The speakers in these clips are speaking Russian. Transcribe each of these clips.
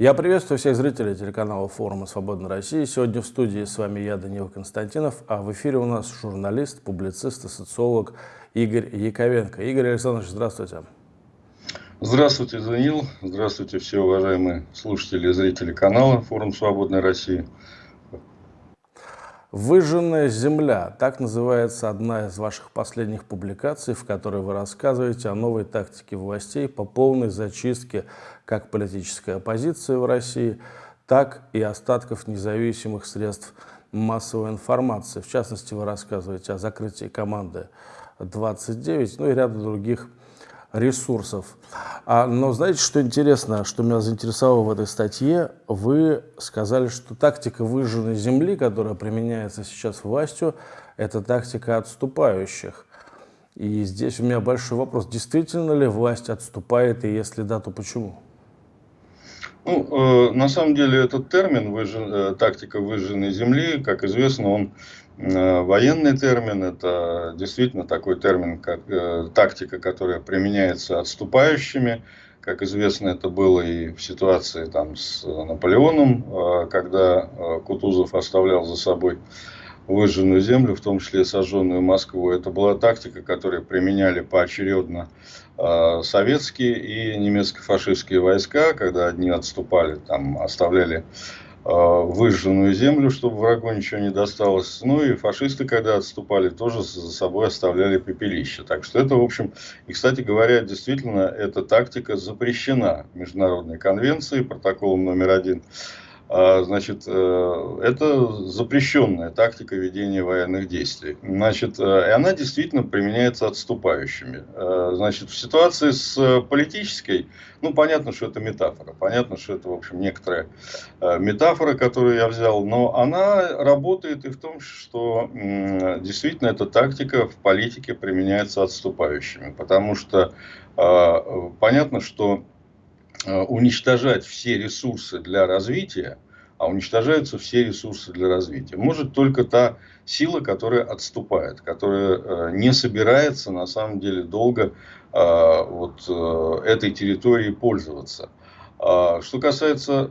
Я приветствую всех зрителей телеканала форума «Свободная Россия». Сегодня в студии с вами я, Данил Константинов, а в эфире у нас журналист, публицист и социолог Игорь Яковенко. Игорь Александрович, здравствуйте. Здравствуйте, Данил. Здравствуйте, все уважаемые слушатели и зрители канала «Форум Свободной России». «Выжженная земля» – так называется одна из ваших последних публикаций, в которой вы рассказываете о новой тактике властей по полной зачистке как политической оппозиции в России, так и остатков независимых средств массовой информации. В частности, вы рассказываете о закрытии команды 29, ну и ряда других ресурсов. А, но знаете, что интересно, что меня заинтересовало в этой статье? Вы сказали, что тактика выжженной земли, которая применяется сейчас властью, это тактика отступающих. И здесь у меня большой вопрос. Действительно ли власть отступает, и если да, то почему? Ну, э, на самом деле этот термин выжжен, э, «тактика выжженной земли», как известно, он военный термин, это действительно такой термин, как э, тактика, которая применяется отступающими. Как известно, это было и в ситуации там, с Наполеоном, э, когда э, Кутузов оставлял за собой выжженную землю, в том числе сожженную Москву. Это была тактика, которую применяли поочередно э, советские и немецко-фашистские войска, когда одни отступали, там, оставляли Э, выжженную землю, чтобы врагу ничего не досталось. Ну и фашисты, когда отступали, тоже за собой оставляли пепелище. Так что это, в общем, и, кстати говоря, действительно, эта тактика запрещена Международной конвенцией, протоколом номер один значит, э, это запрещенная тактика ведения военных действий. Значит, э, и она действительно применяется отступающими. Э, значит, в ситуации с политической, ну, понятно, что это метафора. Понятно, что это, в общем, некоторая метафора, которую я взял. Но она работает и в том, что действительно эта тактика в политике применяется отступающими. Потому что понятно, что уничтожать все ресурсы для развития, а уничтожаются все ресурсы для развития. Может только та сила, которая отступает, которая э, не собирается на самом деле долго э, вот этой территорией пользоваться. А что касается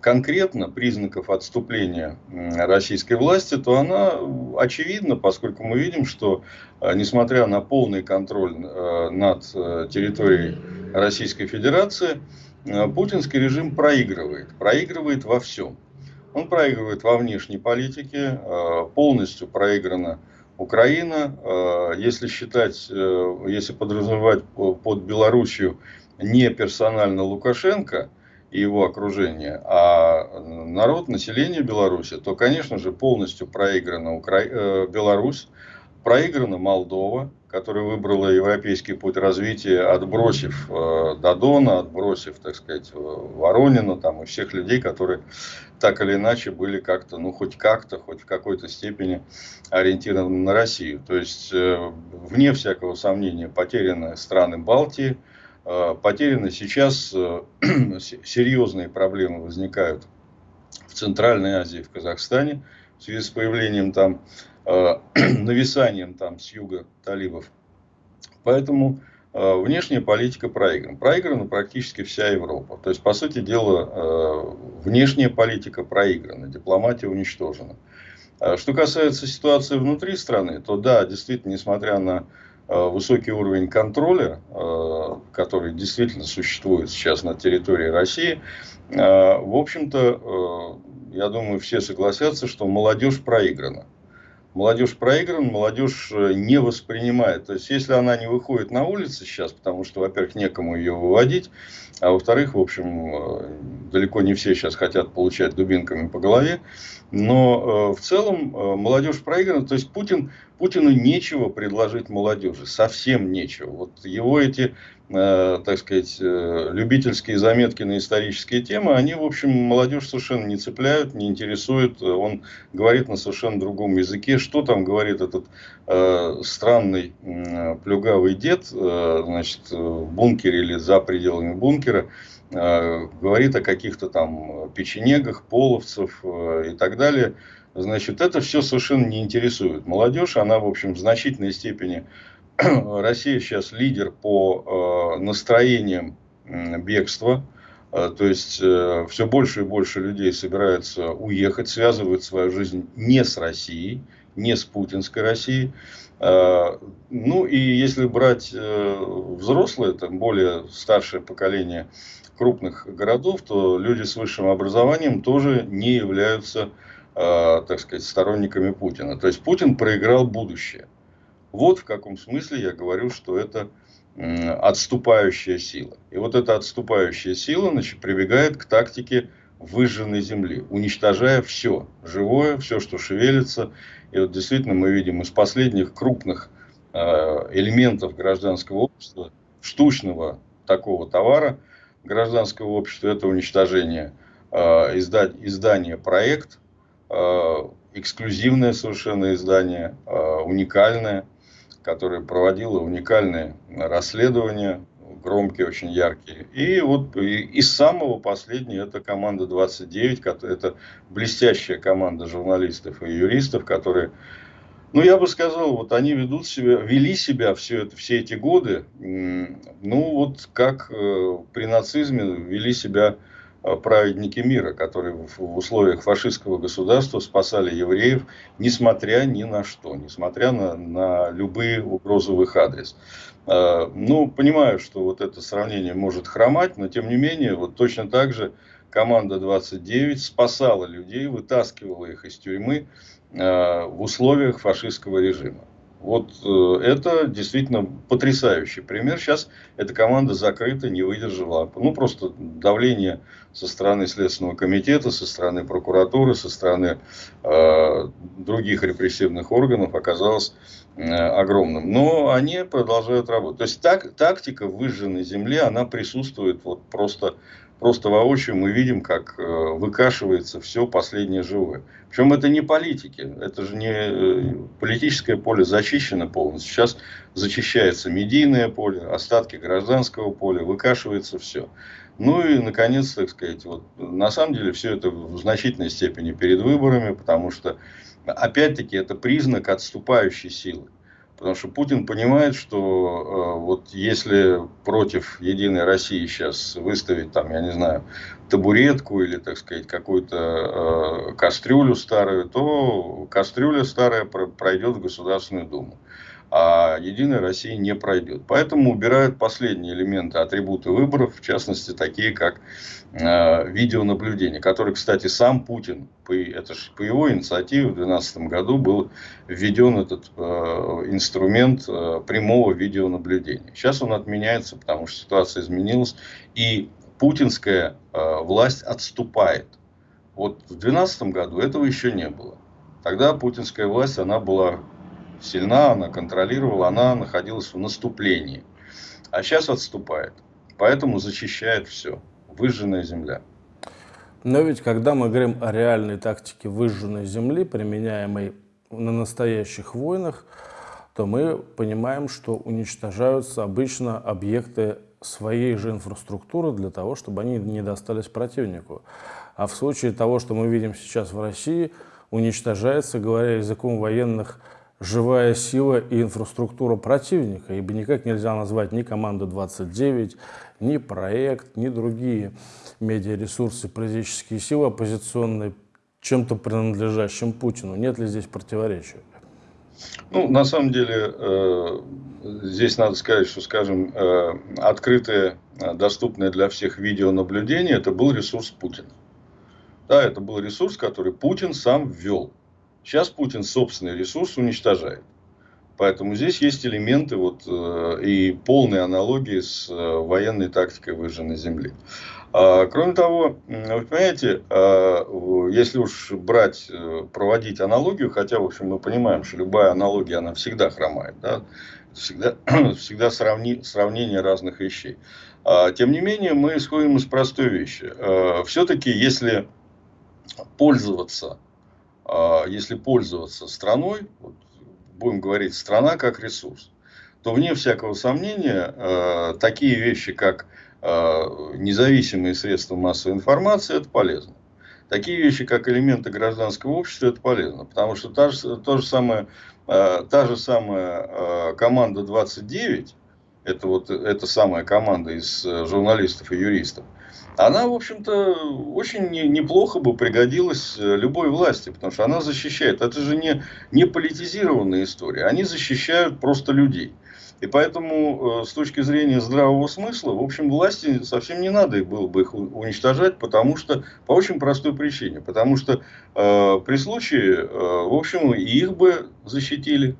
конкретно признаков отступления российской власти, то она очевидна, поскольку мы видим, что несмотря на полный контроль над территорией Российской Федерации, э, путинский режим проигрывает. Проигрывает во всем. Он проигрывает во внешней политике, э, полностью проиграна Украина. Э, если считать, если подразумевать под Белоруссию не персонально Лукашенко и его окружение, а народ, население Беларуси, то, конечно же, полностью проиграна Укра... Беларусь, проиграна Молдова, которая выбрала европейский путь развития, отбросив э, Дадона, отбросив, так сказать, Воронина там, и всех людей, которые так или иначе были как-то, ну хоть как-то, хоть в какой-то степени ориентированы на Россию. То есть, э, вне всякого сомнения, потеряны страны Балтии, э, потеряны сейчас э, серьезные проблемы возникают в Центральной Азии, в Казахстане, в связи с появлением там Э, нависанием там с юга талибов. Поэтому э, внешняя политика проиграна. Проиграна практически вся Европа. То есть, по сути дела, э, внешняя политика проиграна, дипломатия уничтожена. Что касается ситуации внутри страны, то да, действительно, несмотря на высокий уровень контроля, который действительно существует сейчас на территории России, в общем-то, я думаю, все согласятся, что молодежь проиграна молодежь проиграна, молодежь э, не воспринимает. То есть, если она не выходит на улицы сейчас, потому что, во-первых, некому ее выводить, а во-вторых, в общем, э, далеко не все сейчас хотят получать дубинками по голове, но э, в целом молодежь проиграна. То есть, Путин, Путину нечего предложить молодежи, совсем нечего. Вот его эти так сказать, э, любительские заметки на исторические темы, они, в общем, молодежь совершенно не цепляют, не интересуют. Он говорит на совершенно другом языке. Что там говорит этот э, странный э, плюгавый дед, э, значит, в бункере или за пределами бункера, э, говорит о каких-то там печенегах, половцев э, и так далее. Значит, это все совершенно не интересует молодежь. Она, в общем, в значительной степени Россия сейчас лидер по э, настроениям бегства. То есть все больше и больше людей собираются уехать, связывают свою жизнь не с Россией, не с путинской Россией. Ну и если брать взрослое, там более старшее поколение крупных городов, то люди с высшим образованием тоже не являются, так сказать, сторонниками Путина. То есть Путин проиграл будущее. Вот в каком смысле я говорю, что это отступающая сила. И вот эта отступающая сила значит, прибегает к тактике выжженной земли, уничтожая все живое, все, что шевелится. И вот действительно мы видим из последних крупных э, элементов гражданского общества, штучного такого товара гражданского общества, это уничтожение э, изда издания проект, э, эксклюзивное совершенно издание, уникальное, которая проводила уникальные расследования, громкие, очень яркие. И вот из самого последнего, это команда 29, это блестящая команда журналистов и юристов, которые, ну я бы сказал, вот они ведут себя, вели себя все, это, все эти годы, ну вот как э, при нацизме вели себя праведники мира, которые в условиях фашистского государства спасали евреев, несмотря ни на что, несмотря на, на любые угрозы в их адрес. Э, ну, понимаю, что вот это сравнение может хромать, но тем не менее, вот точно так же команда 29 спасала людей, вытаскивала их из тюрьмы э, в условиях фашистского режима. Вот э, это действительно потрясающий пример. Сейчас эта команда закрыта, не выдержала. Ну, просто давление со стороны Следственного комитета, со стороны прокуратуры, со стороны э, других репрессивных органов оказалось э, огромным. Но они продолжают работать. То есть так, тактика выжженной земли, она присутствует вот просто просто воочию мы видим, как э, выкашивается все последнее живое. Причем это не политики, это же не э, политическое поле зачищено полностью. Сейчас зачищается медийное поле, остатки гражданского поля, выкашивается все. Ну и, наконец, так сказать, вот, на самом деле все это в значительной степени перед выборами, потому что, опять-таки, это признак отступающей силы. Потому что Путин понимает, что э, вот если против Единой России сейчас выставить, там, я не знаю, табуретку или, так сказать, какую-то э, кастрюлю старую, то кастрюля старая пройдет в Государственную Думу а Единая Россия не пройдет. Поэтому убирают последние элементы, атрибуты выборов, в частности, такие как э, видеонаблюдение, который, кстати, сам Путин, по, это же по его инициативе в 2012 году был введен этот э, инструмент э, прямого видеонаблюдения. Сейчас он отменяется, потому что ситуация изменилась, и путинская э, власть отступает. Вот в 2012 году этого еще не было. Тогда путинская власть, она была сильна, она контролировала, она находилась в наступлении. А сейчас отступает. Поэтому защищает все. Выжженная земля. Но ведь когда мы говорим о реальной тактике выжженной земли, применяемой на настоящих войнах, то мы понимаем, что уничтожаются обычно объекты своей же инфраструктуры для того, чтобы они не достались противнику. А в случае того, что мы видим сейчас в России, уничтожается, говоря языком военных, живая сила и инфраструктура противника, ибо никак нельзя назвать ни команду 29, ни проект, ни другие медиаресурсы, политические силы оппозиционные чем-то принадлежащим Путину. Нет ли здесь противоречия? Ну, на самом деле, э, здесь надо сказать, что, скажем, э, открытое, э, доступное для всех видеонаблюдение, это был ресурс Путина. Да, это был ресурс, который Путин сам ввел. Сейчас Путин собственный ресурс уничтожает. Поэтому здесь есть элементы вот, э, и полной аналогии с э, военной тактикой выжженной земли. А, кроме того, вы понимаете, а, если уж брать, э, проводить аналогию, хотя, в общем, мы понимаем, что любая аналогия, она всегда хромает, да? всегда, всегда сравни, сравнение разных вещей. А, тем не менее, мы исходим из простой вещи. Все-таки, если пользоваться если пользоваться страной, вот, будем говорить страна как ресурс, то вне всякого сомнения э, такие вещи, как э, независимые средства массовой информации, это полезно. Такие вещи, как элементы гражданского общества, это полезно. Потому что та же, то же самое, э, та же самая команда 29, это вот эта самая команда из журналистов и юристов, она, в общем-то, очень неплохо бы пригодилась э, любой власти, потому что она защищает. Это же не, не политизированная история. Они защищают просто людей. И поэтому, э, с точки зрения здравого смысла, в общем, власти совсем не надо было бы их уничтожать, потому что, по очень простой причине. Потому что э, при случае, э, в общем, и их бы защитили.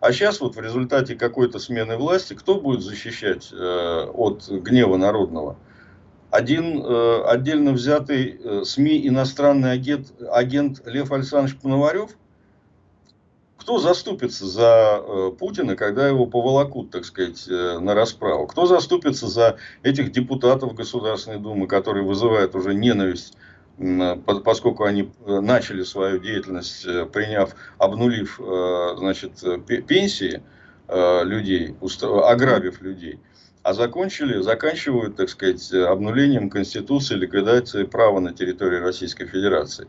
А сейчас вот в результате какой-то смены власти, кто будет защищать э, от гнева народного? Один э, отдельно взятый э, СМИ иностранный агент, агент Лев Александрович Пономарев, кто заступится за э, Путина, когда его поволокут, так сказать, э, на расправу? Кто заступится за этих депутатов Государственной Думы, которые вызывают уже ненависть, поскольку они э, начали свою деятельность, э, приняв, обнулив, э, значит, пенсии людей, ограбив людей? А закончили, заканчивают, так сказать, обнулением Конституции, ликвидацией права на территории Российской Федерации.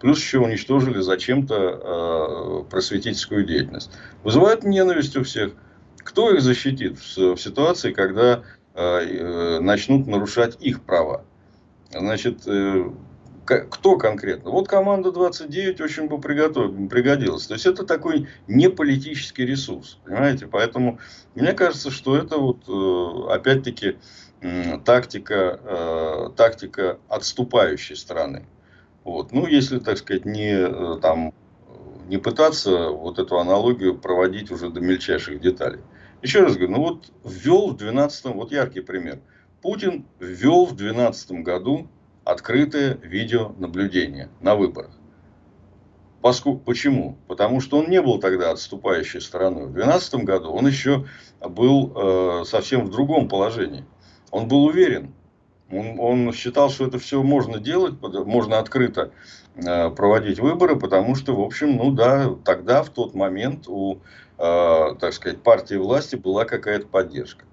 Плюс еще уничтожили зачем-то э, просветительскую деятельность. Вызывает ненависть у всех. Кто их защитит в, в ситуации, когда э, э, начнут нарушать их права? Значит, э, кто конкретно? Вот команда 29 очень бы пригодилась. То есть это такой не политический ресурс, понимаете? Поэтому мне кажется, что это вот э, опять-таки тактика, э, тактика отступающей страны. Вот. Ну, если, так сказать, не, э, там, не пытаться вот эту аналогию проводить уже до мельчайших деталей. Еще раз говорю, ну вот ввел в 12 вот яркий пример. Путин ввел в 2012 году открытое видеонаблюдение на выборах. Поскольку, почему? Потому что он не был тогда отступающей стороной. В 2012 году он еще был э, совсем в другом положении. Он был уверен. Он, он считал, что это все можно делать, можно открыто э, проводить выборы, потому что, в общем, ну да, тогда, в тот момент у, э, так сказать, партии власти была какая-то поддержка.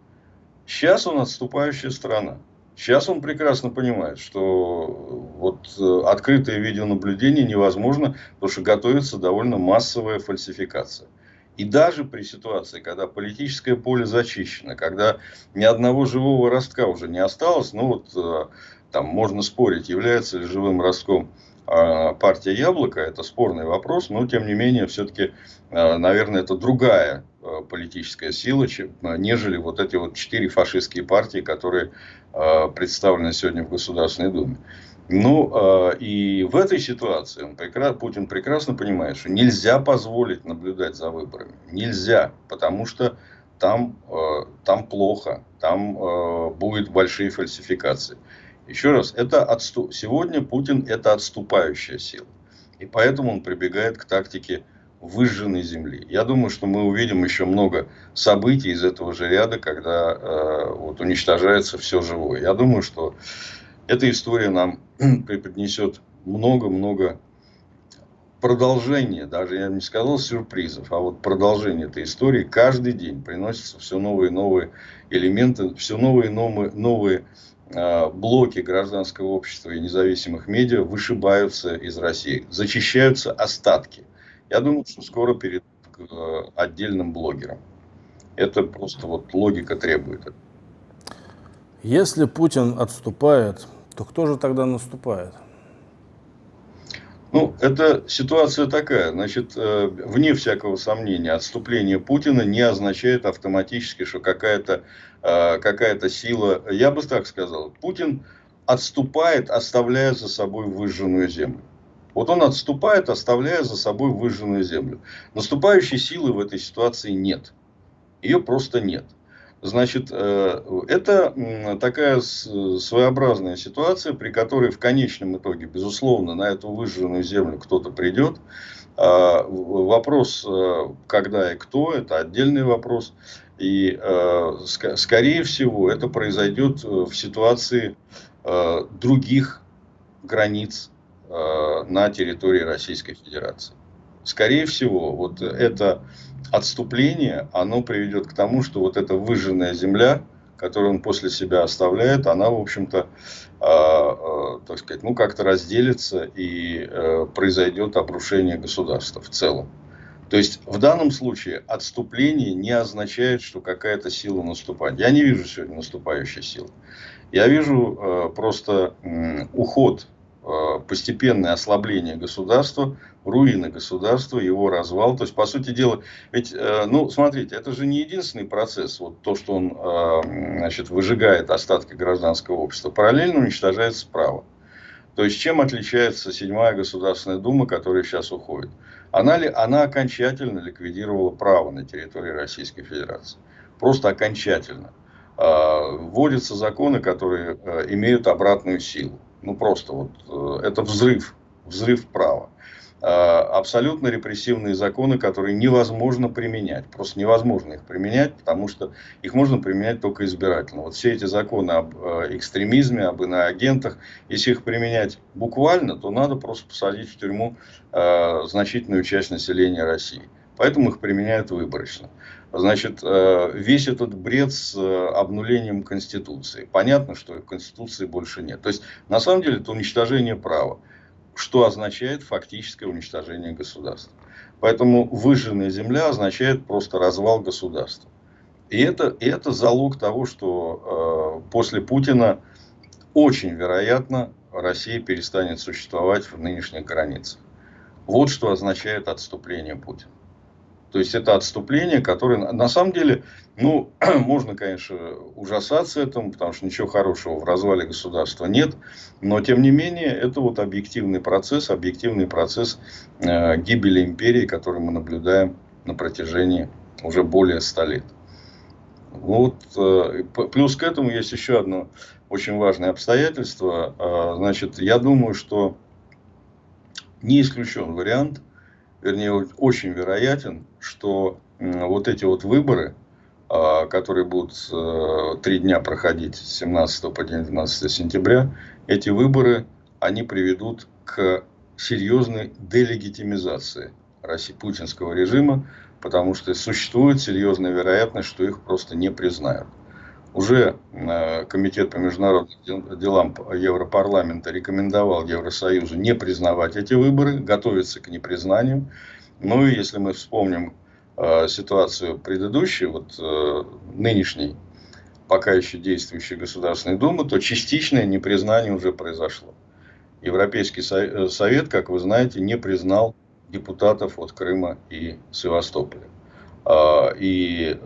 Сейчас он отступающая страна. Сейчас он прекрасно понимает, что вот э, открытое видеонаблюдение невозможно, потому что готовится довольно массовая фальсификация. И даже при ситуации, когда политическое поле зачищено, когда ни одного живого ростка уже не осталось, ну вот э, там можно спорить, является ли живым ростком а, партия Яблоко, это спорный вопрос, но тем не менее, все-таки, э, наверное, это другая политическая сила, чем, нежели вот эти вот четыре фашистские партии, которые представлены сегодня в Государственной Думе. Ну, и в этой ситуации он Путин прекрасно понимает, что нельзя позволить наблюдать за выборами. Нельзя, потому что там, там плохо, там будут большие фальсификации. Еще раз, это отступ... сегодня Путин это отступающая сила. И поэтому он прибегает к тактике выжженной земли. Я думаю, что мы увидим еще много событий из этого же ряда, когда э, вот, уничтожается все живое. Я думаю, что эта история нам преподнесет много-много продолжения, даже я не сказал сюрпризов, а вот продолжение этой истории каждый день приносятся все новые и новые элементы, все новые и новые, новые блоки гражданского общества и независимых медиа вышибаются из России, зачищаются остатки. Я думаю, что скоро перейдут к э, отдельным блогерам. Это просто вот логика требует. Если Путин отступает, то кто же тогда наступает? Ну, это ситуация такая. Значит, э, вне всякого сомнения, отступление Путина не означает автоматически, что какая-то э, какая сила... Я бы так сказал. Путин отступает, оставляя за собой выжженную землю. Вот он отступает, оставляя за собой выжженную землю. Наступающей силы в этой ситуации нет. Ее просто нет. Значит, э, это такая своеобразная ситуация, при которой в конечном итоге, безусловно, на эту выжженную землю кто-то придет. А, вопрос, э, когда и кто, это отдельный вопрос. И, э, скорее всего, это произойдет в ситуации других границ Э, на территории Российской Федерации. Скорее всего, вот это отступление, оно приведет к тому, что вот эта выжженная земля, которую он после себя оставляет, она, в общем-то, э, э, так сказать, ну, как-то разделится и э, произойдет обрушение государства в целом. То есть в данном случае отступление не означает, что какая-то сила наступает. Я не вижу сегодня наступающей силы. Я вижу э, просто э, уход, э, постепенное ослабление государства, руины государства, его развал. То есть, по сути дела, ведь, э, ну, смотрите, это же не единственный процесс, вот то, что он, э, значит, выжигает остатки гражданского общества. Параллельно уничтожается право. То есть, чем отличается седьмая Государственная Дума, которая сейчас уходит? Она, ли, она окончательно ликвидировала право на территории Российской Федерации. Просто окончательно. А, вводятся законы, которые э, имеют обратную силу. Ну, просто вот э, это взрыв, взрыв права. Э, абсолютно репрессивные законы, которые невозможно применять. Просто невозможно их применять, потому что их можно применять только избирательно. Вот все эти законы об э, экстремизме, об иноагентах, если их применять буквально, то надо просто посадить в тюрьму э, значительную часть населения России. Поэтому их применяют выборочно. Значит, весь этот бред с обнулением Конституции. Понятно, что Конституции больше нет. То есть, на самом деле, это уничтожение права что означает фактическое уничтожение государства. Поэтому выжженная земля означает просто развал государства. И это, и это залог того, что э, после Путина очень вероятно Россия перестанет существовать в нынешних границах. Вот что означает отступление Путина. То есть это отступление, которое на самом деле, ну, можно, конечно, ужасаться этому, потому что ничего хорошего в развале государства нет, но тем не менее это вот объективный процесс, объективный процесс э, гибели империи, который мы наблюдаем на протяжении уже более ста лет. Вот, э, плюс к этому есть еще одно очень важное обстоятельство. Э, значит, я думаю, что не исключен вариант – вернее, очень вероятен, что вот эти вот выборы, а, которые будут э, три дня проходить с 17 по 19 сентября, эти выборы, они приведут к серьезной делегитимизации России, путинского режима, потому что существует серьезная вероятность, что их просто не признают. Уже э, Комитет по международным делам Европарламента рекомендовал Евросоюзу не признавать эти выборы, готовиться к непризнанию. Ну и если мы вспомним э, ситуацию предыдущей, вот э, нынешней, пока еще действующей Государственной Думы, то частичное непризнание уже произошло. Европейский Совет, как вы знаете, не признал депутатов от Крыма и Севастополя. А, и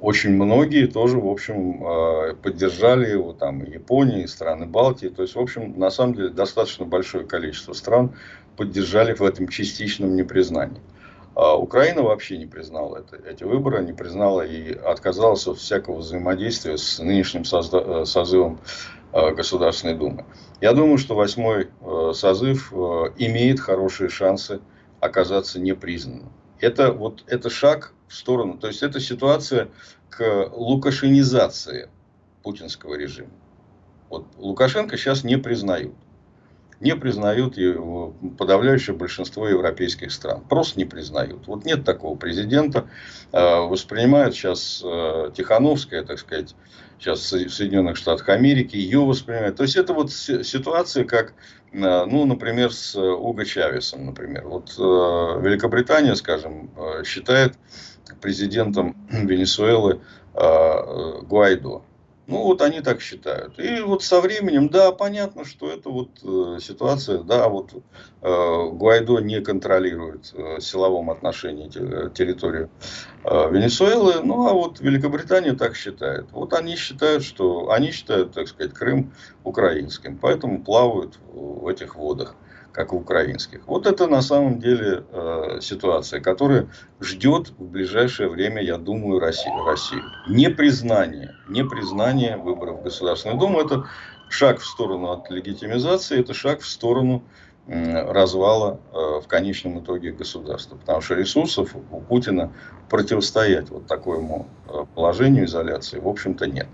очень многие тоже, в общем, а, поддержали его, там, и Япония, и страны Балтии. То есть, в общем, на самом деле, достаточно большое количество стран поддержали в этом частичном непризнании. А Украина вообще не признала это, эти выборы, не признала и отказалась от всякого взаимодействия с нынешним э, созывом э, Государственной Думы. Я думаю, что восьмой э, созыв имеет хорошие шансы оказаться непризнанным. Это, вот, это шаг в сторону. То есть это ситуация к лукашенизации путинского режима. Вот Лукашенко сейчас не признают. Не признают его подавляющее большинство европейских стран. Просто не признают. Вот нет такого президента. А, воспринимают сейчас а, Тихановская, так сказать, сейчас в Соединенных Штатах Америки, ее воспринимают. То есть это вот ситуация, как, а, ну, например, с Уго Чавесом, например. Вот Великобритания, скажем, считает президентом Венесуэлы Гуайдо. Ну, вот они так считают. И вот со временем, да, понятно, что это вот э, ситуация, да, вот э, Гуайдо не контролирует э, в силовом отношении территорию э, Венесуэлы, ну, а вот Великобритания так считает. Вот они считают, что, они считают, так сказать, Крым украинским, поэтому плавают в этих водах как в украинских. Вот это на самом деле э, ситуация, которая ждет в ближайшее время, я думаю, Россию. Россию. Непризнание, непризнание выборов в Государственную Думу – это шаг в сторону от легитимизации, это шаг в сторону э, развала э, в конечном итоге государства. Потому что ресурсов у Путина противостоять вот такому э, положению изоляции, в общем-то, нет.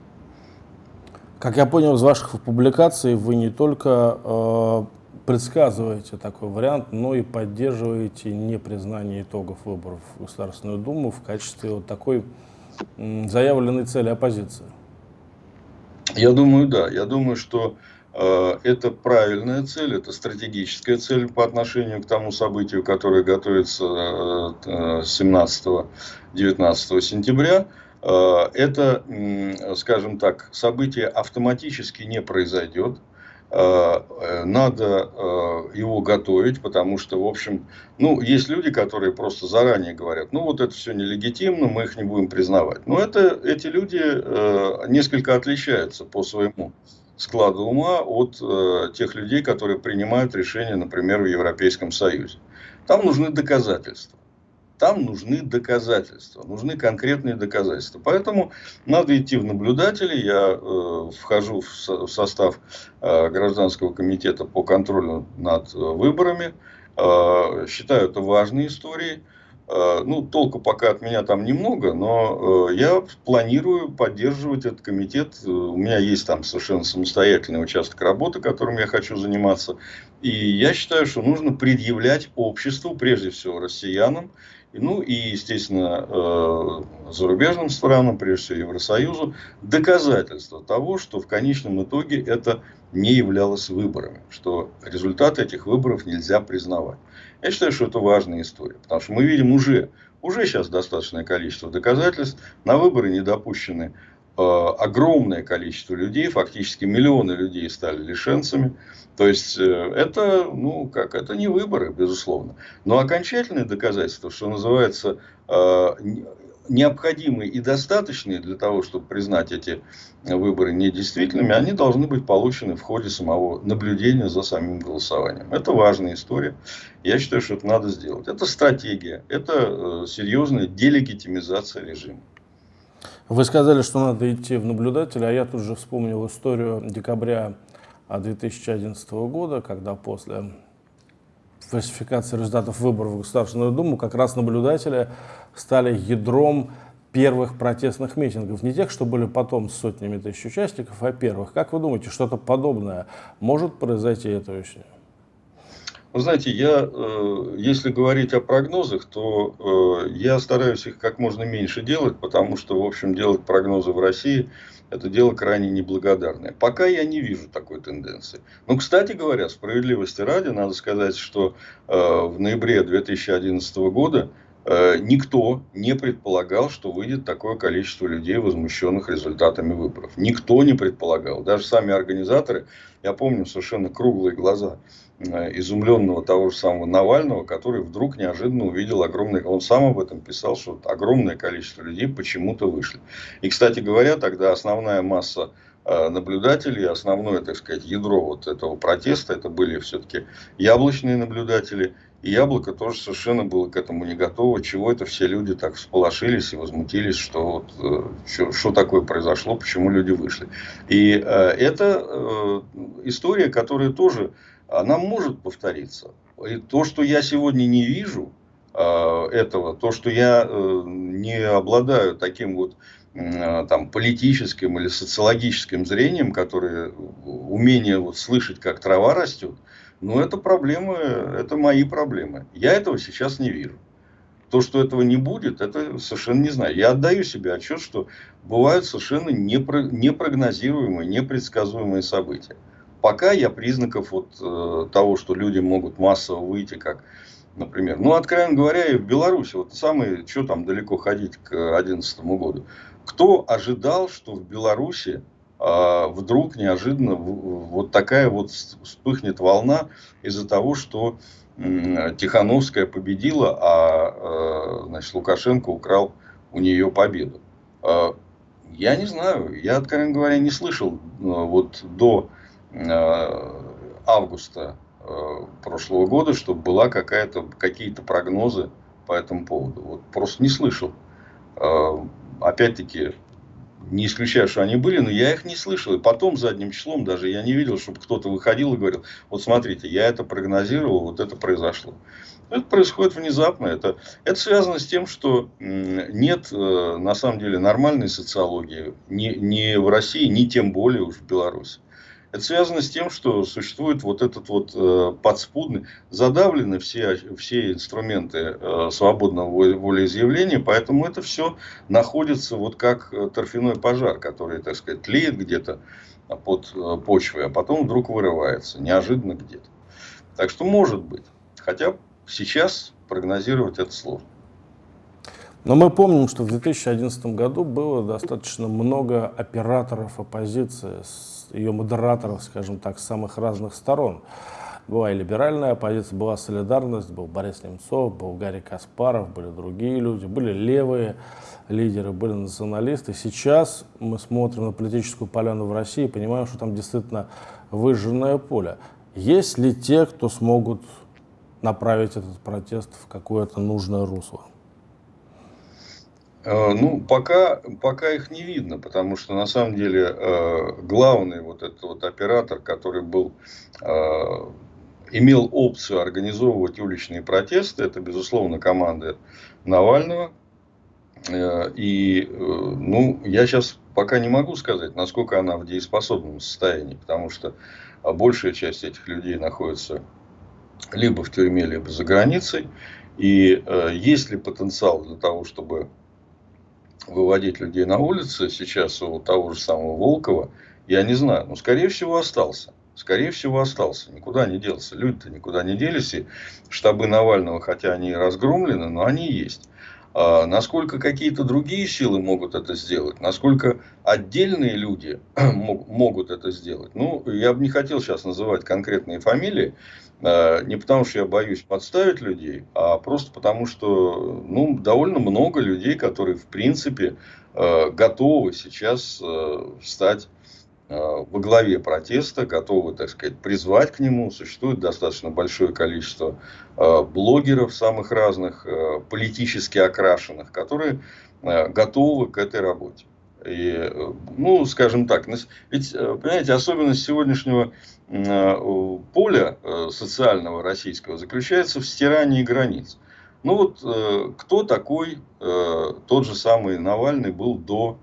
Как я понял из ваших публикаций, вы не только э, предсказываете такой вариант, но и поддерживаете непризнание итогов выборов в Государственную Думу в качестве вот такой заявленной цели оппозиции? Я думаю, да. Я думаю, что Э, это правильная цель, это стратегическая цель по отношению к тому событию, которое готовится 17-19 э, сентября. Э, это, скажем так, событие автоматически не произойдет. Надо его готовить, потому что, в общем, ну, есть люди, которые просто заранее говорят, ну, вот это все нелегитимно, мы их не будем признавать. Но это, эти люди несколько отличаются по своему склада ума от э, тех людей, которые принимают решения, например, в Европейском Союзе. Там нужны доказательства. Там нужны доказательства, нужны конкретные доказательства. Поэтому надо идти в наблюдатели. Я э, вхожу в, со, в состав э, гражданского комитета по контролю над э, выборами. Э, считаю это важной историей. Э, ну, толку пока от меня там немного, но э, я планирую поддерживать этот комитет. Э, у меня есть там совершенно самостоятельный участок работы, которым я хочу заниматься. И я считаю, что нужно предъявлять обществу, прежде всего россиянам, ну и, естественно, зарубежным странам, прежде всего Евросоюзу, доказательства того, что в конечном итоге это не являлось выборами, что результаты этих выборов нельзя признавать. Я считаю, что это важная история, потому что мы видим уже, уже сейчас достаточное количество доказательств, на выборы не допущены э, огромное количество людей, фактически миллионы людей стали лишенцами. То есть, э, это, ну, как, это не выборы, безусловно. Но окончательное доказательство, что называется, э, необходимые и достаточные для того, чтобы признать эти выборы недействительными, они должны быть получены в ходе самого наблюдения за самим голосованием. Это важная история. Я считаю, что это надо сделать. Это стратегия, это э, серьезная делегитимизация режима. Вы сказали, что надо идти в наблюдателя, а я тут же вспомнил историю декабря 2011 года, когда после фальсификации результатов выборов в Государственную Думу как раз наблюдатели стали ядром первых протестных митингов. Не тех, что были потом с сотнями тысяч участников, а первых. Как вы думаете, что-то подобное может произойти этой осенью? Вы знаете, я, э, если говорить о прогнозах, то э, я стараюсь их как можно меньше делать, потому что, в общем, делать прогнозы в России – это дело крайне неблагодарное. Пока я не вижу такой тенденции. Но, кстати говоря, справедливости ради, надо сказать, что э, в ноябре 2011 года никто не предполагал, что выйдет такое количество людей, возмущенных результатами выборов. Никто не предполагал. Даже сами организаторы, я помню совершенно круглые глаза изумленного того же самого Навального, который вдруг неожиданно увидел огромное, он сам об этом писал, что огромное количество людей почему-то вышли. И, кстати говоря, тогда основная масса э, наблюдателей, основное, так сказать, ядро вот этого протеста, это были все-таки яблочные наблюдатели, и яблоко тоже совершенно было к этому не готово, чего это все люди так всполошились и возмутились, что вот, э, что, что такое произошло, почему люди вышли. И э, это э, история, которая тоже она может повториться. И то, что я сегодня не вижу э, этого, то, что я э, не обладаю таким вот э, там, политическим или социологическим зрением, которое умение вот, слышать, как трава растет, ну, это проблемы, это мои проблемы. Я этого сейчас не вижу. То, что этого не будет, это совершенно не знаю. Я отдаю себе отчет, что бывают совершенно непрогнозируемые, непредсказуемые события пока я признаков вот, э, того, что люди могут массово выйти, как, например, ну, откровенно говоря, и в Беларуси, вот самый, что там далеко ходить к 2011 году, кто ожидал, что в Беларуси э, вдруг неожиданно вот такая вот вспыхнет волна из-за того, что э, Тихановская победила, а э, значит, Лукашенко украл у нее победу. Э, я не знаю, я, откровенно говоря, не слышал э, вот до августа э, прошлого года, чтобы была какая-то, какие-то прогнозы по этому поводу. Вот просто не слышал. Э, опять-таки, не исключаю, что они были, но я их не слышал. И потом, задним числом, даже я не видел, чтобы кто-то выходил и говорил, вот смотрите, я это прогнозировал, вот это произошло. Это происходит внезапно. Это, это связано с тем, что нет, на самом деле, нормальной социологии ни, ни в России, ни тем более уж в Беларуси. Это связано с тем, что существует вот этот вот э, подспудный, задавлены все, все инструменты э, свободного волеизъявления, поэтому это все находится вот как торфяной пожар, который, так сказать, тлеет где-то под почвой, а потом вдруг вырывается, неожиданно где-то. Так что может быть. Хотя сейчас прогнозировать это сложно. Но мы помним, что в 2011 году было достаточно много операторов оппозиции, ее модераторов, скажем так, с самых разных сторон. Была и либеральная оппозиция, была солидарность, был Борис Немцов, был Гарри Каспаров, были другие люди, были левые лидеры, были националисты. Сейчас мы смотрим на политическую поляну в России и понимаем, что там действительно выжженное поле. Есть ли те, кто смогут направить этот протест в какое-то нужное русло? Э, ну, пока, пока их не видно, потому что на самом деле э, главный вот этот вот оператор, который был, э, имел опцию организовывать уличные протесты, это, безусловно, команда Навального. И, ну, я сейчас пока не могу сказать, насколько она в дееспособном состоянии, потому что большая часть этих людей находится либо в тюрьме, либо за границей. И есть ли потенциал для того, чтобы выводить людей на улицы сейчас у того же самого Волкова, я не знаю. Но, скорее всего, остался. Скорее всего, остался. Никуда не делся. Люди-то никуда не делись. И штабы Навального, хотя они и разгромлены, но они есть. А насколько какие-то другие силы могут это сделать, насколько отдельные люди могут это сделать. Ну, я бы не хотел сейчас называть конкретные фамилии, не потому что я боюсь подставить людей, а просто потому что ну, довольно много людей, которые в принципе а, готовы сейчас стать во главе протеста, готовы, так сказать, призвать к нему. Существует достаточно большое количество э, блогеров самых разных, э, политически окрашенных, которые э, готовы к этой работе. И, ну, скажем так, ведь, понимаете, особенность сегодняшнего поля социального российского заключается в стирании границ. Ну вот, кто такой тот же самый Навальный был до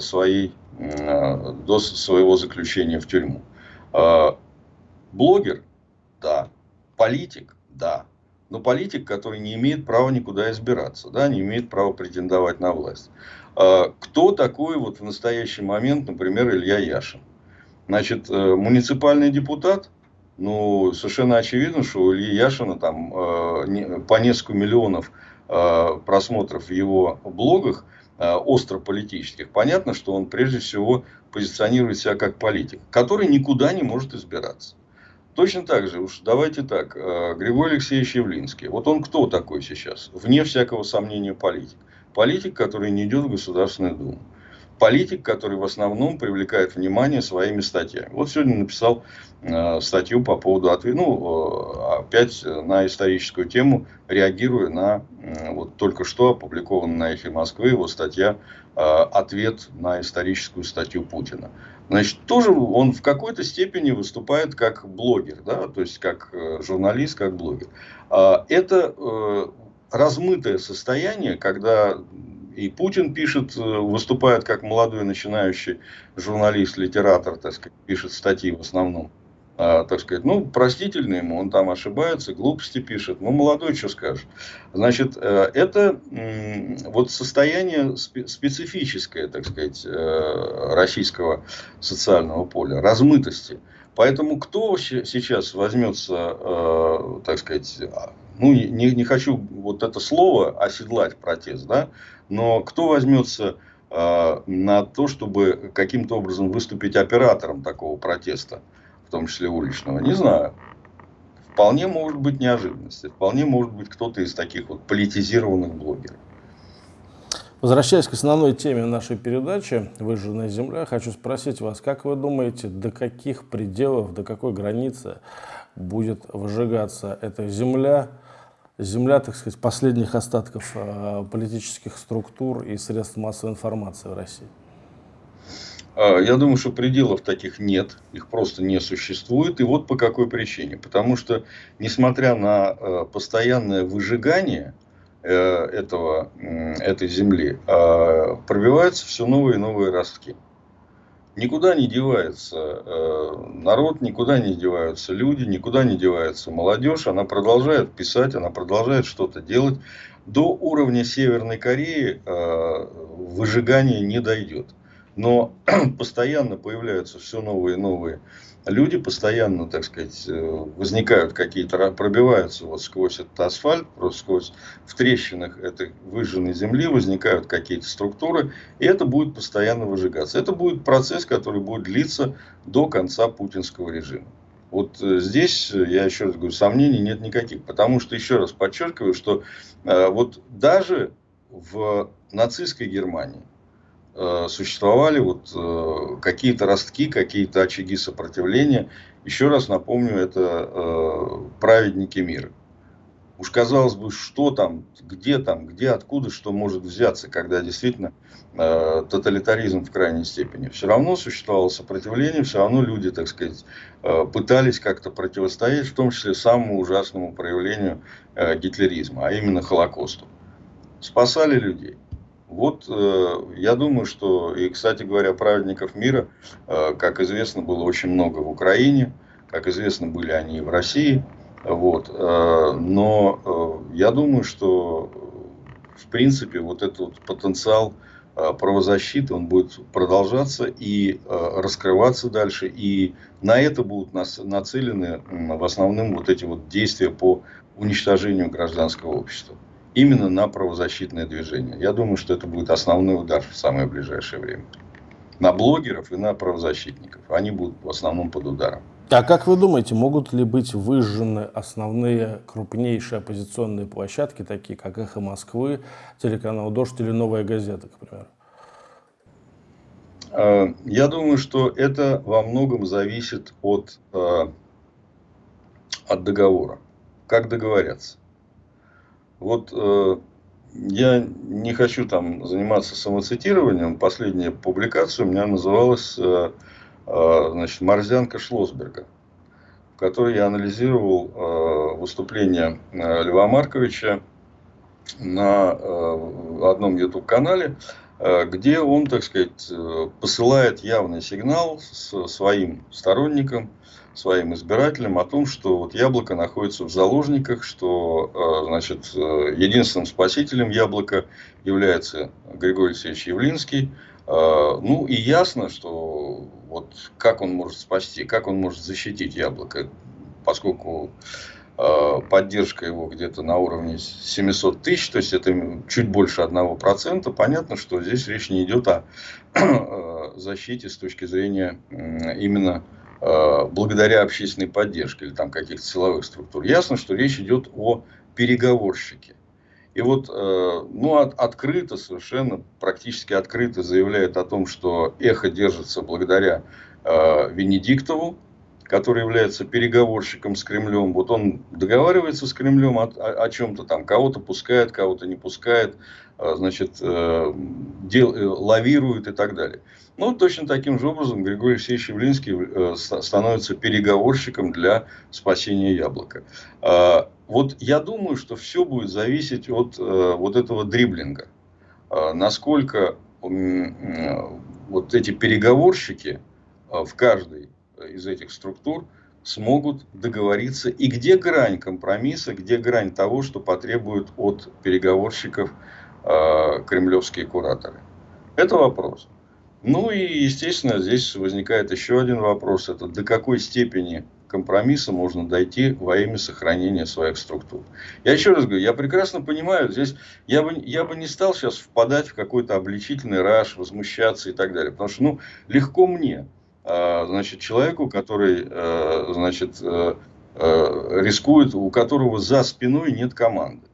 своей Э, до своего заключения в тюрьму. Блогер? Да. Политик? Да. Но политик, который не имеет права никуда избираться, да, не имеет права претендовать на власть. А, кто такой вот в настоящий момент, например, Илья Яшин? Значит, э, муниципальный депутат, ну, совершенно очевидно, что у Ильи Яшина там э, по несколько миллионов просмотров в его блогах Э, остро политических, понятно, что он прежде всего позиционирует себя как политик, который никуда не может избираться. Точно так же, уж давайте так, э, Григорий Алексеевич Явлинский. Вот он кто такой сейчас? Вне всякого сомнения политик. Политик, который не идет в Государственную Думу политик, который в основном привлекает внимание своими статьями. Вот сегодня написал э, статью по поводу ответа, ну, э, опять на историческую тему, реагируя на э, вот только что опубликованную на эхе Москвы его статья э, «Ответ на историческую статью Путина». Значит, тоже он в какой-то степени выступает как блогер, да, то есть как э, журналист, как блогер. Э, это э, размытое состояние, когда и Путин пишет, э, выступает как молодой начинающий журналист, литератор, так сказать, пишет статьи в основном. А, так сказать, ну, простительно ему, он там ошибается, глупости пишет, ну, молодой, что скажешь. Значит, э, это вот состояние специфическое, так сказать, э, российского социального поля, размытости. Поэтому кто сейчас возьмется, так сказать, ну, не, не хочу вот это слово оседлать протест, да, но кто возьмется э, на то, чтобы каким-то образом выступить оператором такого протеста, в том числе уличного, не знаю. Вполне может быть неожиданность, вполне может быть кто-то из таких вот политизированных блогеров. Возвращаясь к основной теме нашей передачи «Выжженная земля», хочу спросить вас, как вы думаете, до каких пределов, до какой границы будет выжигаться эта земля, земля, так сказать, последних остатков э, политических структур и средств массовой информации в России? А, я думаю, что пределов таких нет, их просто не существует. И вот по какой причине. Потому что, несмотря на э, постоянное выжигание этого, этой земли, а, пробиваются все новые и новые ростки никуда не девается э, народ, никуда не деваются люди, никуда не девается молодежь. Она продолжает писать, она продолжает что-то делать. До уровня Северной Кореи э, выжигание не дойдет. Но постоянно появляются все новые и новые люди, постоянно, так сказать, э, возникают какие-то, пробиваются вот сквозь этот асфальт, просто сквозь в трещинах этой выжженной земли возникают какие-то структуры, и это будет постоянно выжигаться. Это будет процесс, который будет длиться до конца путинского режима. Вот э, здесь, э, я еще раз говорю, сомнений нет никаких. Потому что, еще раз подчеркиваю, что вот даже в нацистской Германии существовали вот э, какие-то ростки, какие-то очаги сопротивления. Еще раз напомню, это э, праведники мира. Уж казалось бы, что там, где там, где, откуда, что может взяться, когда действительно э, тоталитаризм в крайней степени. Все равно существовало сопротивление, все равно люди, так сказать, э, пытались как-то противостоять, в том числе самому ужасному проявлению э, гитлеризма, а именно Холокосту. Спасали людей. Вот э, я думаю, что, и, кстати говоря, праведников мира, э, как известно, было очень много в Украине, как известно, были они и в России. Вот. Э, но я думаю, что в принципе вот этот потенциал правозащиты, он будет продолжаться и раскрываться дальше. И на это будут нацелены в основном вот эти вот действия по уничтожению гражданского общества. Именно на правозащитное движение. Я думаю, что это будет основной удар в самое ближайшее время. На блогеров и на правозащитников. Они будут в основном под ударом. А как вы думаете, могут ли быть выжжены основные крупнейшие оппозиционные площадки, такие как «Эхо Москвы», телеканал «Дождь» или «Новая газета», к примеру? А, я думаю, что это во многом зависит от, а, от договора. Как договорятся. Вот а, я не хочу там заниматься самоцитированием. Последняя публикация у меня называлась Э, значит, Морзянка Шлосберга, в которой я анализировал э, выступление э, Льва Марковича на одном YouTube-канале, где он, так сказать, посылает явный сигнал своим сторонникам, своим избирателям о том, что вот яблоко находится в заложниках, что значит, единственным спасителем яблока является Григорий Алексеевич Явлинский. Ну и ясно, что вот как он может спасти, как он может защитить яблоко, поскольку э, поддержка его где-то на уровне 700 тысяч, то есть это чуть больше 1%, понятно, что здесь речь не идет о э, защите с точки зрения именно э, благодаря общественной поддержке или там каких-то силовых структур. Ясно, что речь идет о переговорщике. И вот, ну, от, открыто, совершенно практически открыто заявляет о том, что эхо держится благодаря э, Венедиктову, который является переговорщиком с Кремлем. Вот он договаривается с Кремлем о, о, о чем-то там, кого-то пускает, кого-то не пускает, э, значит, э, дел, э, лавирует и так далее. Ну, точно таким же образом Григорий Алексеевич Явлинский э, становится переговорщиком для спасения яблока. Э, вот я думаю, что все будет зависеть от вот этого дриблинга. Э, насколько вот эти переговорщики в каждой из этих структур смогут договориться и где грань компромисса, где грань того, что потребуют от переговорщиков э, кремлевские кураторы. Это вопрос. Ну и, естественно, здесь возникает еще один вопрос. Это до какой степени компромисса можно дойти во имя сохранения своих структур. Я еще раз говорю, я прекрасно понимаю, здесь я бы, я бы не стал сейчас впадать в какой-то обличительный раш, возмущаться и так далее. Потому что ну, легко мне, значит, человеку, который э, значит, э, э, рискует, у которого за спиной нет команды,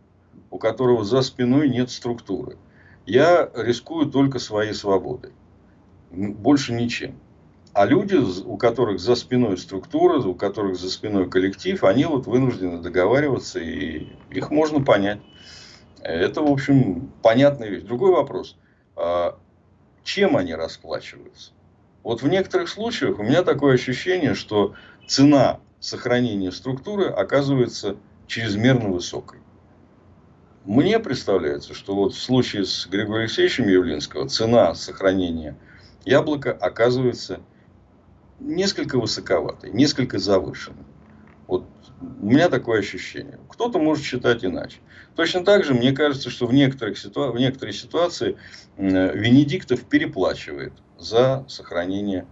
у которого за спиной нет структуры. Я рискую только своей свободой, больше ничем. А люди, у которых за спиной структура, у которых за спиной коллектив, они вот вынуждены договариваться, и их можно понять. Это, в общем, понятная вещь. Другой вопрос. А чем они расплачиваются? Вот в некоторых случаях у меня такое ощущение, что цена сохранения структуры оказывается чрезмерно высокой. Мне представляется, что вот в случае с Григорием Алексеевичем Явлинского цена сохранения яблока оказывается несколько высоковатой, несколько завышенной. У меня такое ощущение. Кто-то может считать иначе. Точно так же, мне кажется, что в, некоторых ситуа в некоторой ситуации Венедиктов переплачивает за сохранение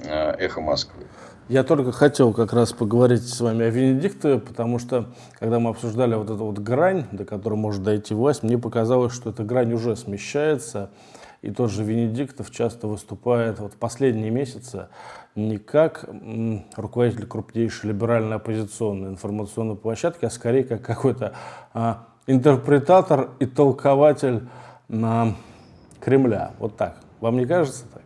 э, эхо Москвы. Я только хотел как раз поговорить с вами о Венедиктове, потому что, когда мы обсуждали вот эту вот грань, до которой может дойти власть, мне показалось, что эта грань уже смещается, и тот же Венедиктов часто выступает вот последние месяцы не как руководитель крупнейшей либеральной оппозиционной информационной площадки, а скорее как какой-то а, интерпретатор и толкователь на Кремля. Вот так. Вам не кажется так?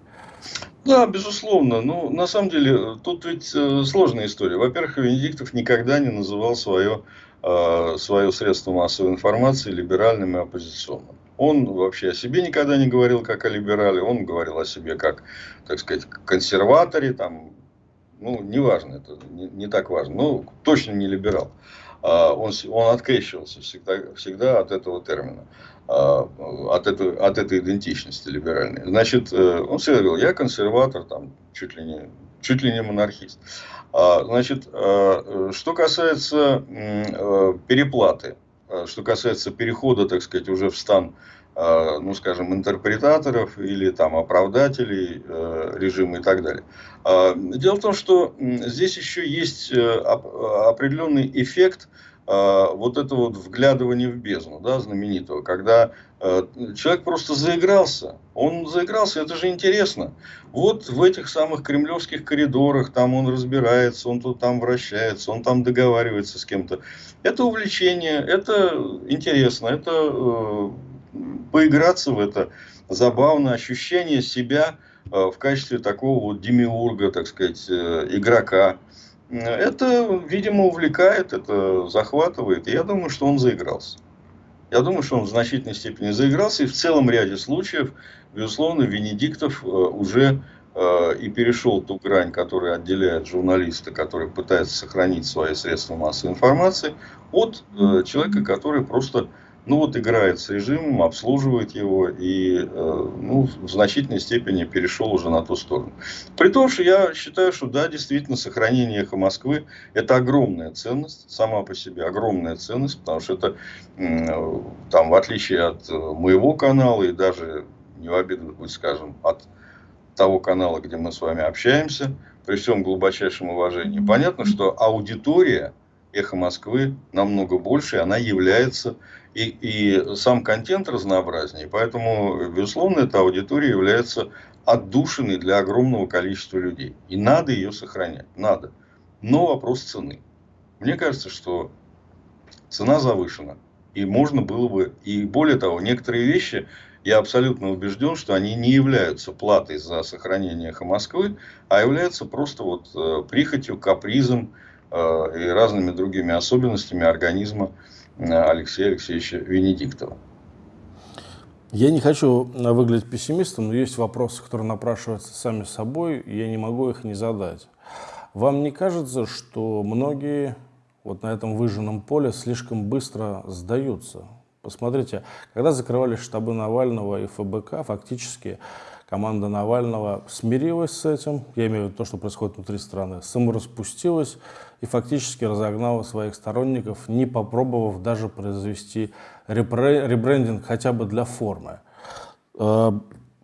Да, безусловно. Ну, на самом деле, тут ведь э, сложная история. Во-первых, Венедиктов никогда не называл свое, э, свое средство массовой информации либеральным и оппозиционным. Он вообще о себе никогда не говорил как о либерале, он говорил о себе как, так сказать, консерваторе, там, ну, неважно, это не, не так важно, но точно не либерал. А, он, он открещивался всегда, всегда от этого термина, а, от этой, от этой идентичности либеральной. Значит, э, он всегда говорил, я консерватор, там, чуть ли не, чуть ли не монархист. А, значит, что касается э, переплаты, Э, что касается перехода, так сказать, уже в стан, э, ну, скажем, интерпретаторов или там оправдателей э, режима и так далее. Дело в том, что здесь еще есть определенный эффект вот этого вот вглядывания в бездну, да, знаменитого, когда человек просто заигрался, он заигрался, это же интересно. Вот в этих самых кремлевских коридорах, там он разбирается, он тут там вращается, он там договаривается с кем-то. Это увлечение, это интересно, это э, поиграться в это забавно, ощущение себя э, в качестве такого вот демиурга, так сказать, э, игрока. Это, видимо, увлекает, это захватывает. Я думаю, что он заигрался. Я думаю, что он в значительной степени заигрался. И в целом ряде случаев, безусловно, Венедиктов уже Э, и перешел ту грань, которая отделяет журналиста, который пытается сохранить свои средства массовой информации, от э, человека, который просто ну вот играет с режимом, обслуживает его и э, ну, в значительной степени перешел уже на ту сторону. При том, что я считаю, что да, действительно, сохранение эхо Москвы это огромная ценность, сама по себе огромная ценность, потому что это там в отличие от моего канала и даже не в обиду быть скажем, от того канала, где мы с вами общаемся, при всем глубочайшем уважении. Понятно, что аудитория «Эхо Москвы» намного больше, она является, и, и сам контент разнообразнее. Поэтому, безусловно, эта аудитория является отдушиной для огромного количества людей. И надо ее сохранять, надо. Но вопрос цены. Мне кажется, что цена завышена. И можно было бы, и более того, некоторые вещи я абсолютно убежден, что они не являются платой за сохранение эхо Москвы, а являются просто вот э, прихотью, капризом э, и разными другими особенностями организма Алексея Алексеевича Венедиктова. Я не хочу выглядеть пессимистом, но есть вопросы, которые напрашиваются сами собой, и я не могу их не задать. Вам не кажется, что многие вот на этом выжженном поле слишком быстро сдаются? Посмотрите, когда закрывали штабы Навального и ФБК, фактически команда Навального смирилась с этим, я имею в виду то, что происходит внутри страны, самораспустилась и фактически разогнала своих сторонников, не попробовав даже произвести ребрендинг хотя бы для формы. Э,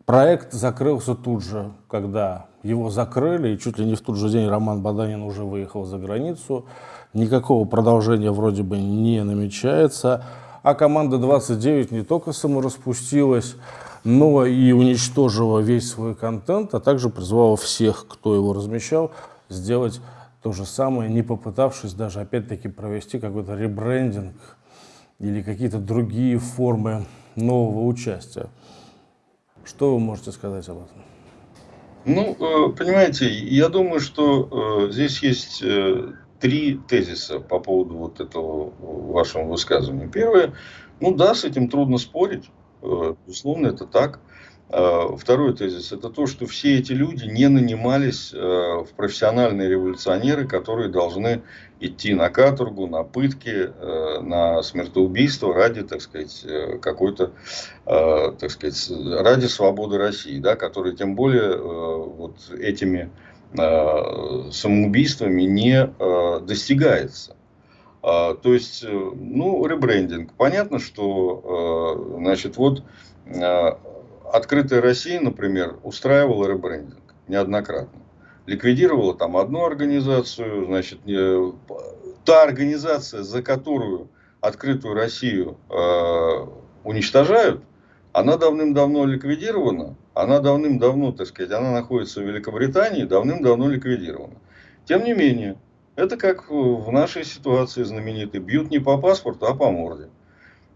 проект закрылся тут же, когда его закрыли, и чуть ли не в тот же день Роман Баданин уже выехал за границу. Никакого продолжения вроде бы не намечается. А команда 29 не только самораспустилась, но и уничтожила весь свой контент, а также призвала всех, кто его размещал, сделать то же самое, не попытавшись даже опять-таки провести какой-то ребрендинг или какие-то другие формы нового участия. Что вы можете сказать об этом? Ну, э, понимаете, я думаю, что э, здесь есть э, три тезиса по поводу вот этого вашего высказывания. Первое, ну да, с этим трудно спорить, безусловно, это так. Э, второй тезис – это то, что все эти люди не нанимались э, в профессиональные революционеры, которые должны идти на каторгу, на пытки, на смертоубийство ради, так сказать, какой-то, так сказать, ради свободы России, да, которые тем более вот этими самоубийствами не достигается. То есть, ну, ребрендинг. Понятно, что, значит, вот открытая Россия, например, устраивала ребрендинг неоднократно. Ликвидировала там одну организацию, значит, та организация, за которую открытую Россию э, уничтожают, она давным-давно ликвидирована, она давным-давно, так сказать, она находится в Великобритании, давным-давно ликвидирована. Тем не менее, это как в нашей ситуации знаменитой, бьют не по паспорту, а по морде.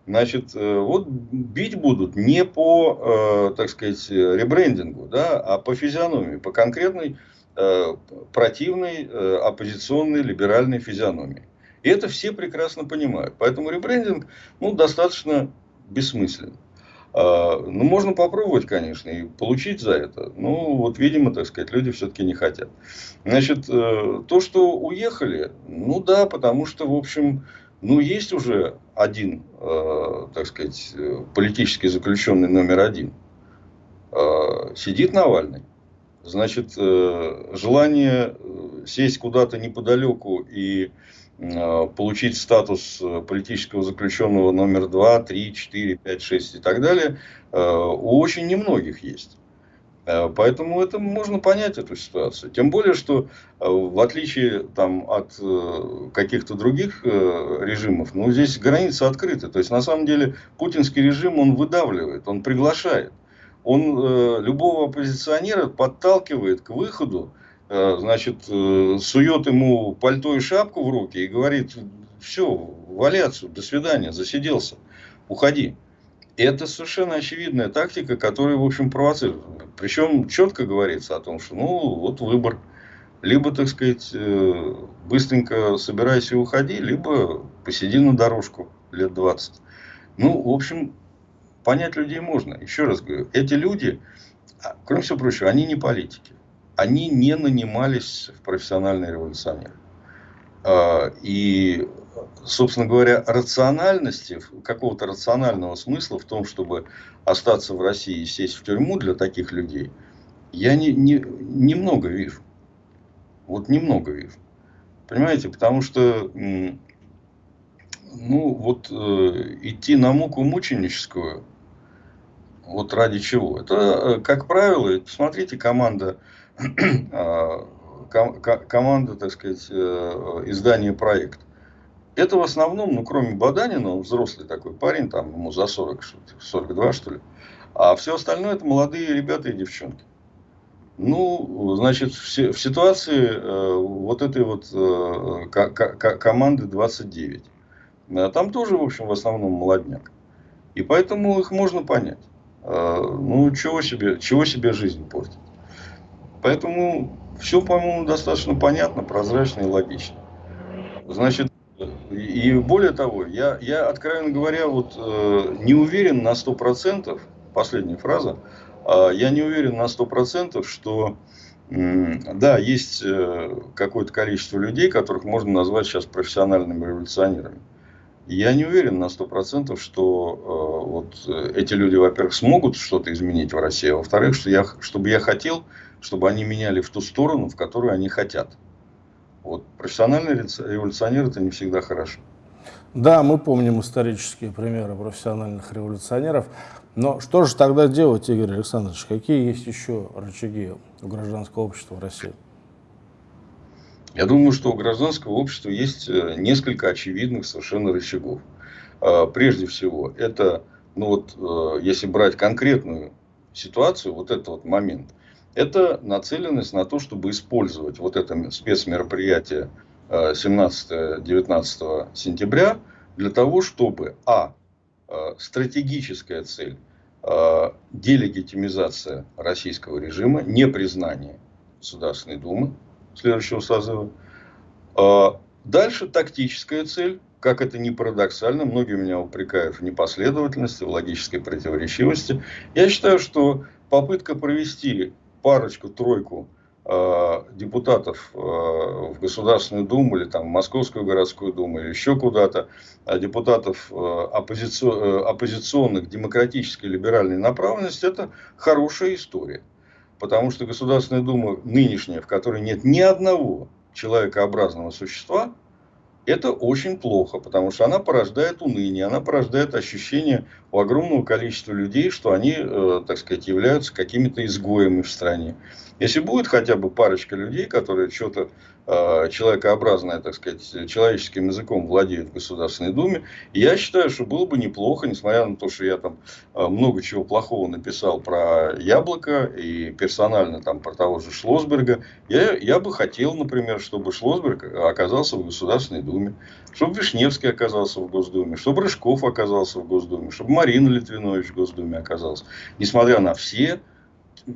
Значит, э, вот бить будут не по, э, так сказать, ребрендингу, да, а по физиономии, по конкретной э, противной, оппозиционной, либеральной физиономии. И это все прекрасно понимают. Поэтому ребрендинг ну, достаточно бессмыслен. А, ну, можно попробовать, конечно, и получить за это. Но вот, видимо, так сказать, люди все-таки не хотят. Значит, то, что уехали, ну да, потому что, в общем, ну, есть уже один, э, так сказать, политический заключенный номер один. Э, сидит Навальный. Значит, э, желание э, сесть куда-то неподалеку и э, получить статус политического заключенного номер 2, 3, 4, 5, 6 и так далее, э, у очень немногих есть. Э, поэтому это можно понять эту ситуацию. Тем более, что э, в отличие там, от э, каких-то других режимов, ну, здесь границы открыты. То есть, на самом деле, путинский режим, он выдавливает, он приглашает. Он любого оппозиционера подталкивает к выходу, значит, сует ему пальто и шапку в руки и говорит, все, вали отсюда, до свидания, засиделся, уходи. Это совершенно очевидная тактика, которая, в общем, провоцирует. Причем четко говорится о том, что, ну, вот выбор. Либо, так сказать, э, быстренько собирайся и уходи, либо посиди на дорожку лет 20. Ну, в общем, понять людей можно. Еще раз говорю, эти люди, а, кроме всего прочего, они не политики. Они не нанимались в профессиональные революционеры. А, и собственно говоря, рациональности, какого-то рационального смысла в том, чтобы остаться в России и сесть в тюрьму для таких людей, я не, не, немного вижу. Вот немного вижу. Понимаете, потому что, ну, вот э, идти на муку мученическую, вот ради чего? Это, э, как правило, посмотрите, команда, э, команда, так сказать, э, издания проекта. Это в основном, ну, кроме Баданина, он взрослый такой парень, там ему за 40, 42, что ли. А все остальное это молодые ребята и девчонки. Ну, значит, в, в ситуации э, вот этой вот э, команды 29. Э, там тоже, в общем, в основном молодняк. И поэтому их можно понять. Э, ну, чего себе, чего себе жизнь портить. Поэтому все, по-моему, достаточно понятно, прозрачно и логично. Значит, и более того, я, я откровенно говоря, вот, э, не уверен на 100%, последняя фраза, э, я не уверен на 100%, что э, да, есть э, какое-то количество людей, которых можно назвать сейчас профессиональными революционерами. Я не уверен на 100%, что э, вот эти люди, во-первых, смогут что-то изменить в России, а во-вторых, что я, чтобы я хотел, чтобы они меняли в ту сторону, в которую они хотят. Вот профессиональный революционер это не всегда хорошо. Да, мы помним исторические примеры профессиональных революционеров. Но что же тогда делать, Игорь Александрович? Какие есть еще рычаги у гражданского общества в России? Я думаю, что у гражданского общества есть э, несколько очевидных совершенно рычагов. А, прежде всего, это, ну вот, э, если брать конкретную ситуацию, вот этот вот момент, это нацеленность на то, чтобы использовать вот это спецмероприятие 17-19 э, сентября для того, чтобы, а, э, стратегическая цель, э, делегитимизация российского режима, непризнание Государственной Думы следующего созыва. Дальше тактическая цель, как это ни парадоксально, многие меня упрекают в непоследовательности, в логической противоречивости. Я считаю, что попытка провести парочку-тройку э, депутатов э, в Государственную Думу или там в Московскую городскую Думу или еще куда-то, а депутатов э, оппозици... оппозиционных демократической либеральной направленности, это хорошая история. потому что Государственная Дума нынешняя, в которой нет ни одного человекообразного существа, это очень плохо, потому что она порождает уныние, она порождает ощущение у огромного количества людей, что они, э, так сказать, являются какими-то изгоями в стране. Если будет хотя бы парочка людей, которые что-то человекообразное, так сказать, человеческим языком владеют в Государственной Думе, я считаю, что было бы неплохо, несмотря на то, что я там э, много чего плохого написал про Яблоко и персонально там про того же Шлосберга, я, я бы хотел, например, чтобы Шлосберг оказался в Государственной Думе, чтобы Вишневский оказался в Госдуме, чтобы Рыжков оказался в Госдуме, чтобы Марина Литвинович в Госдуме оказалась. Несмотря на все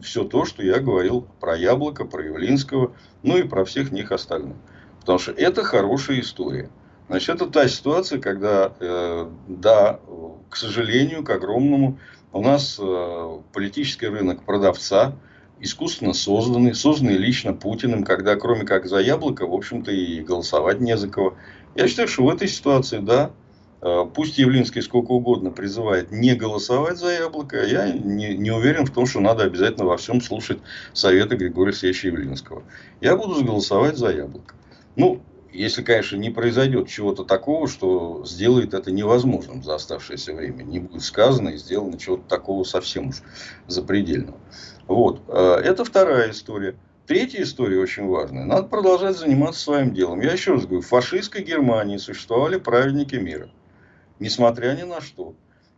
все то, что я говорил про Яблоко, про Явлинского, ну и про всех них остальных. Потому что это хорошая история. Значит, это та ситуация, когда, э, да, к сожалению, к огромному, у нас э, политический рынок продавца, искусственно созданный, созданный лично Путиным, когда кроме как за яблоко, в общем-то, и голосовать не за кого. Я считаю, что в этой ситуации, да, пусть Явлинский сколько угодно призывает не голосовать за яблоко, я не, не уверен в том, что надо обязательно во всем слушать советы Григория Алексеевича Явлинского. Я буду голосовать за яблоко. Ну, если, конечно, не произойдет чего-то такого, что сделает это невозможным за оставшееся время. Не будет сказано и сделано чего-то такого совсем уж запредельного. Вот. Э, это вторая история. Третья история очень важная. Надо продолжать заниматься своим делом. Я еще раз говорю, в фашистской Германии существовали праведники мира несмотря ни на что.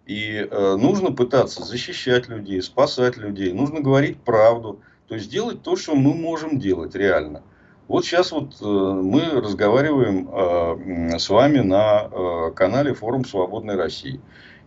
И э, нужно пытаться защищать людей, спасать людей, нужно говорить правду, то есть делать то, что мы можем делать реально. Вот сейчас вот э, мы разговариваем э, с вами на э, канале Форум Свободной России.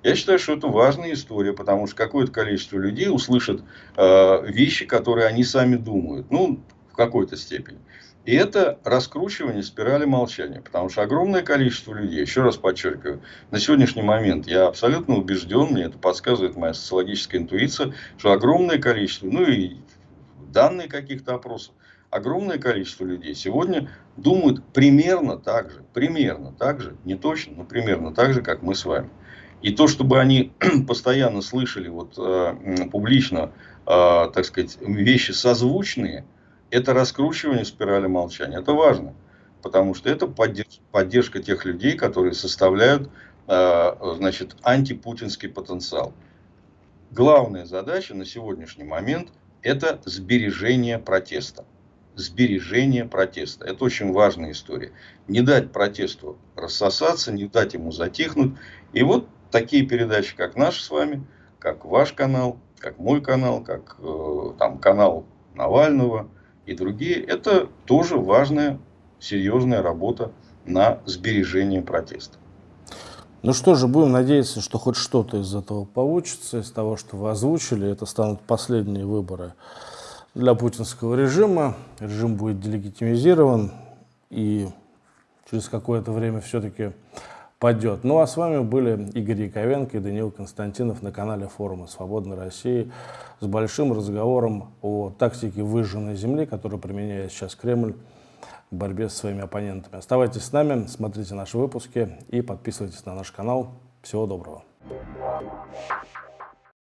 Я считаю, что это важная история, потому что какое-то количество людей услышат э, вещи, которые они сами думают. Ну, в какой-то степени. И это раскручивание спирали молчания. Потому что огромное количество людей, еще раз подчеркиваю, на сегодняшний момент я абсолютно убежден, мне это подсказывает моя социологическая интуиция, что огромное количество, ну и данные каких-то опросов, огромное количество людей сегодня думают примерно так же, примерно так же, не точно, но примерно так же, как мы с вами. И то, чтобы они постоянно слышали вот, э, публично, э, так сказать, вещи созвучные – это раскручивание спирали молчания. Это важно, потому что это поддержка, поддержка тех людей, которые составляют э, значит, антипутинский потенциал. Главная задача на сегодняшний момент – это сбережение протеста. Сбережение протеста. Это очень важная история. Не дать протесту рассосаться, не дать ему затихнуть. И вот такие передачи, как наш с вами, как ваш канал, как мой канал, как э, там, канал Навального – и другие, это тоже важная, серьезная работа на сбережение протеста. Ну что же, будем надеяться, что хоть что-то из этого получится, из того, что вы озвучили. Это станут последние выборы для путинского режима. Режим будет делегитимизирован, и через какое-то время все-таки падет. Ну а с вами были Игорь Яковенко и Даниил Константинов на канале форума «Свободной России» с большим разговором о тактике выжженной земли, которую применяет сейчас Кремль в борьбе со своими оппонентами. Оставайтесь с нами, смотрите наши выпуски и подписывайтесь на наш канал. Всего доброго.